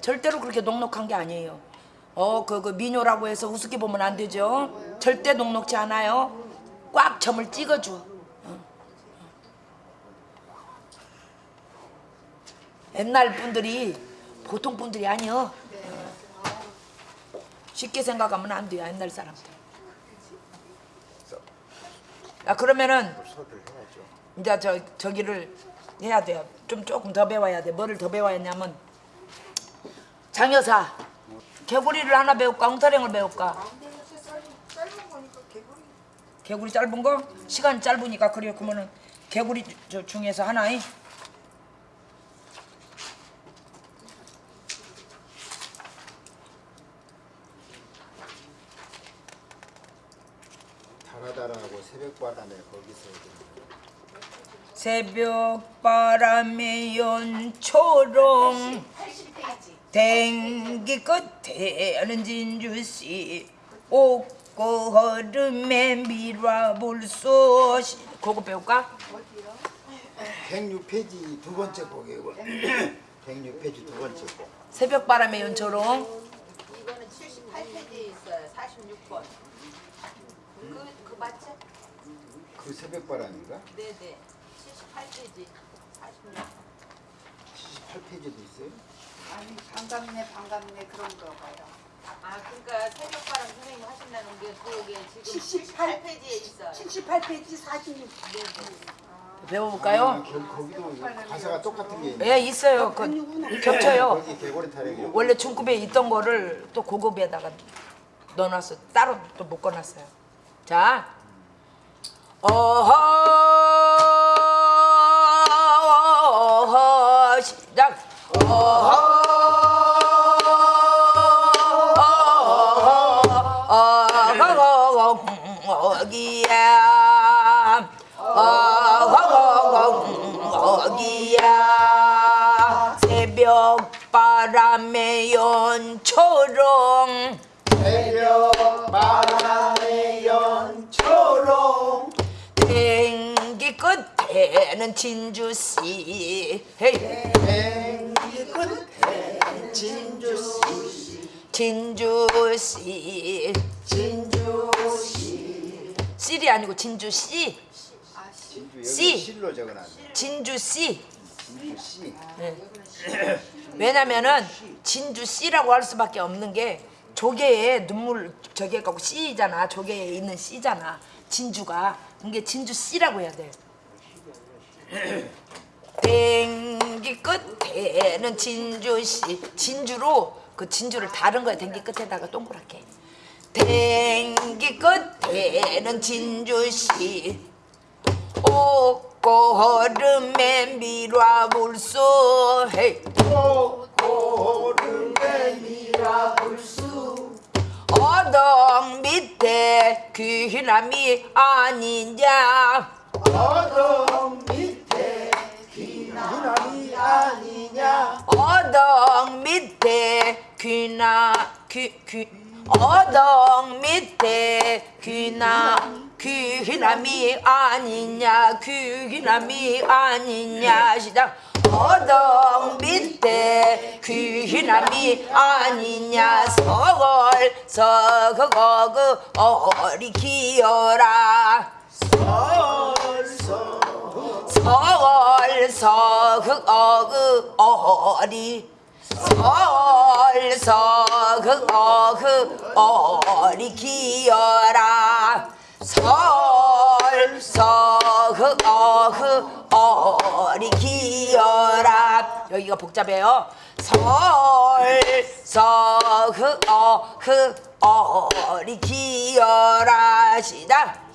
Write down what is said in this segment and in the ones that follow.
절대로 그렇게 녹록한 게 아니에요. 어, 그, 그 미녀라고 해서 우습게 보면 안 되죠. 절대 녹록지 않아요. 꽉 점을 찍어줘. 어. 옛날 분들이 보통 분들이 아니요. 쉽게 생각하면 안 돼요. 옛날 사람들. 아 그러면은 이제 저 저기를 해야 돼요. 좀 조금 더 배워야 돼. 뭐를 더 배워야 하냐면 장여사 개구리를 하나 배울까 엉터령을 배울까? 개구리 짧은 거? 시간이 짧으니까 그래요. 그러면은 개구리 저 중에서 하나이 달아달하고 새벽바람에 거기서 이제 새벽 바람에 연초롱 80페이지. 댕기 끝에는 진주씨 옥고 흐름에 밀어볼 수 그거 배울까? 106페이지 두 번째 곡이고 106페이지 두 번째 곡 새벽 바람에 연초롱 이거는 78페이지에 있어요. 46번. 그, 그 맞지? 그 새벽바람인가? 네네. 78페이지. 46번. 78페이지도 있어요? 아니 반갑네 반갑네 그런 거 봐요. 아, 그러니까 새벽바람 선생님 하신다는 게 그게 지금 78 78페이지에 있어요. 78페이지 46. 네 네. 배워볼까요? 아, 거, 거기도 가사가 똑같은 게 있네 예 있어요 그 겹쳐요 거기 개고리 타령이 원래 중급에 있던 거를 또 고급에다가 넣어놨어 따로 또 묶어놨어요 자 어허 바람에 연초롱. 새벽바람의 연초롱. 댕기 끝에는 진주씨. 헤이. 땡기 끝에 진주씨. 진주씨. 진주씨. 씨이 아니고 진주씨. 진주 여기 씨. 실로 적어놨네. 진주씨 진주씨. 왜냐면은 진주씨라고 할 수밖에 없는 게 조개에 눈물 저게 갖고 씨잖아. 조개에 있는 씨잖아. 진주가. 그게 진주씨라고 해야 돼. 댕기 끝에는 진주씨. 진주로 그 진주를 다른 거야 댕기 끝에다가 동그랗게. 댕기 끝에는 진주씨. 옥 고 얼음에 밀어볼 헤이. 고름에 미라불수 어덕 밑에 귀남이 아니냐. 어둠 밑에 귀남이 아니냐 어덕 밑에 귀나 귀귀 어덕 밑에 귀나 귀남이 아니냐 귀남이 아니냐 시작 어덕 밑에 귀남이 아니냐 서걸 서거그 어리 기어라. 서월 서흑 어그 어리. 서월 서흑 어그 어리 기어라 서월 서흑 어그 어리 기어라 여기가 복잡해요 서월 서흑 어그 어리 기어라 시작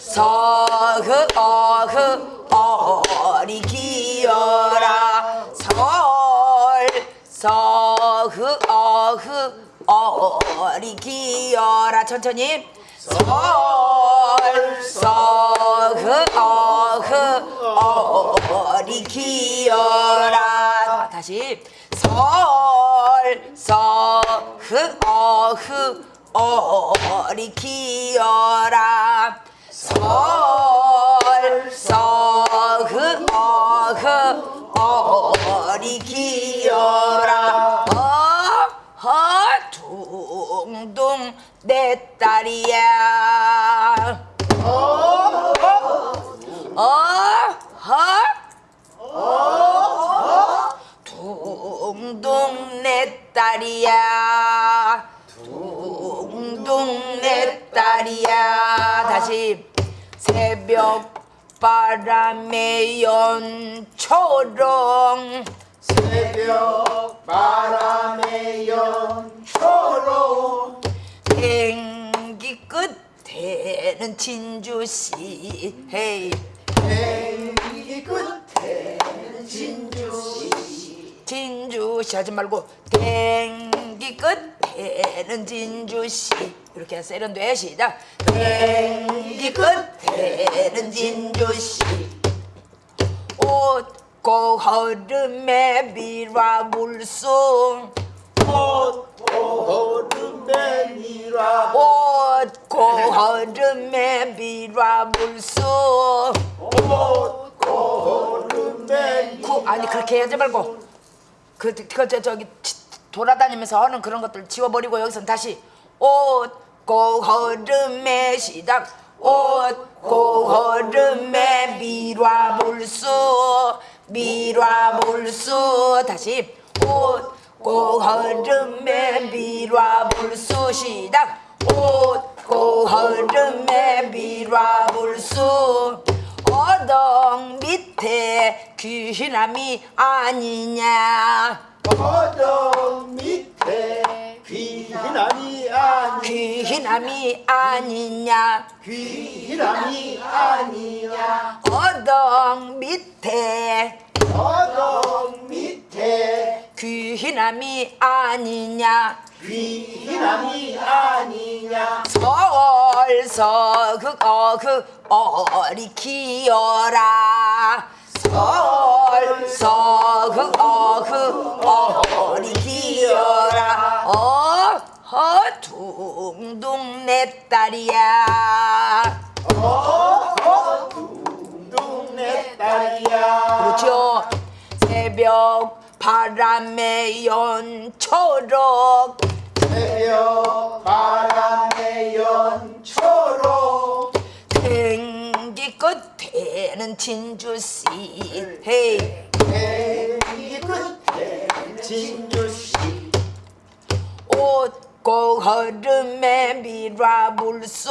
서흑 어흑 어리 기어라 설 서흑 어흑 어리 기어라 천천히 설 서흑 어흑 어리 기어라. 다시. 설 서흑 어흑 어리 기어라 설 서흑 어흑 어리 기어라 어? 둥둥 내 딸이야. 둥둥 내 딸이야. 다시 새벽 바람의 연초롱. 새벽 바람의 연초로 행기 끝에는 진주씨. 헤이. 행기 끝에는 진주씨 진주씨 하지 말고 댕기 끝에는 진주씨 이렇게 세련돼. 시작. 댕기 끝에는 진주씨 옷고 허름에 미라물송. 얼음에 미라 옷 고 허름에 미라물송 구 아니 그렇게 하지 말고. 그 그 저 저기 치- 돌아다니면서 하는 그런 것들 지워버리고 여기서 다시 옷고 허름에 시작. 옷고 허름에 미라물수 미라물수. 다시. 옷고 허름에 미라물수. 시작. 옷고 허름에 미라물수 어덕 밑에 귀신함이 아니냐? 어덕 밑에 귀남이 아니 귀신함이 아니냐? 귀남이 아니야 어덕 밑에 어덕 밑에 귀신함이 아니냐 귀남이 아니냐? 서울서 그어그 어리 키어라. 서울서 그어그 어리 키어라. 어허 둥둥 내 딸이야. 둥내 딸이야. 그렇죠. 새벽 바람에 연초록. 새벽 바람의 연초로 생기 끝에는 진주씨 헤이 행기 끝에 진주씨. 옷고 허름에 미라물수.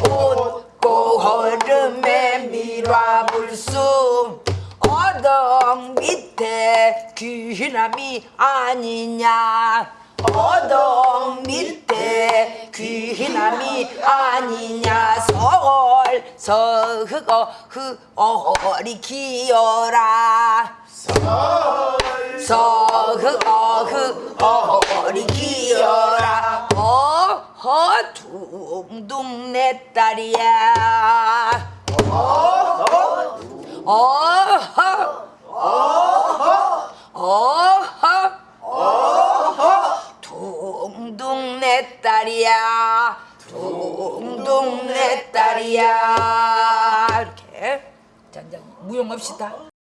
옷고 허름에 미라물수 어덕 밑에 귀남이 아니냐? 어덕 밑에 귀남이 아니냐? 서울 서흑어 흑어리 기어라. 서흑어 흑어리 기어라. 어허 둥둥 내 딸이야. 어허 어허 둥둥 내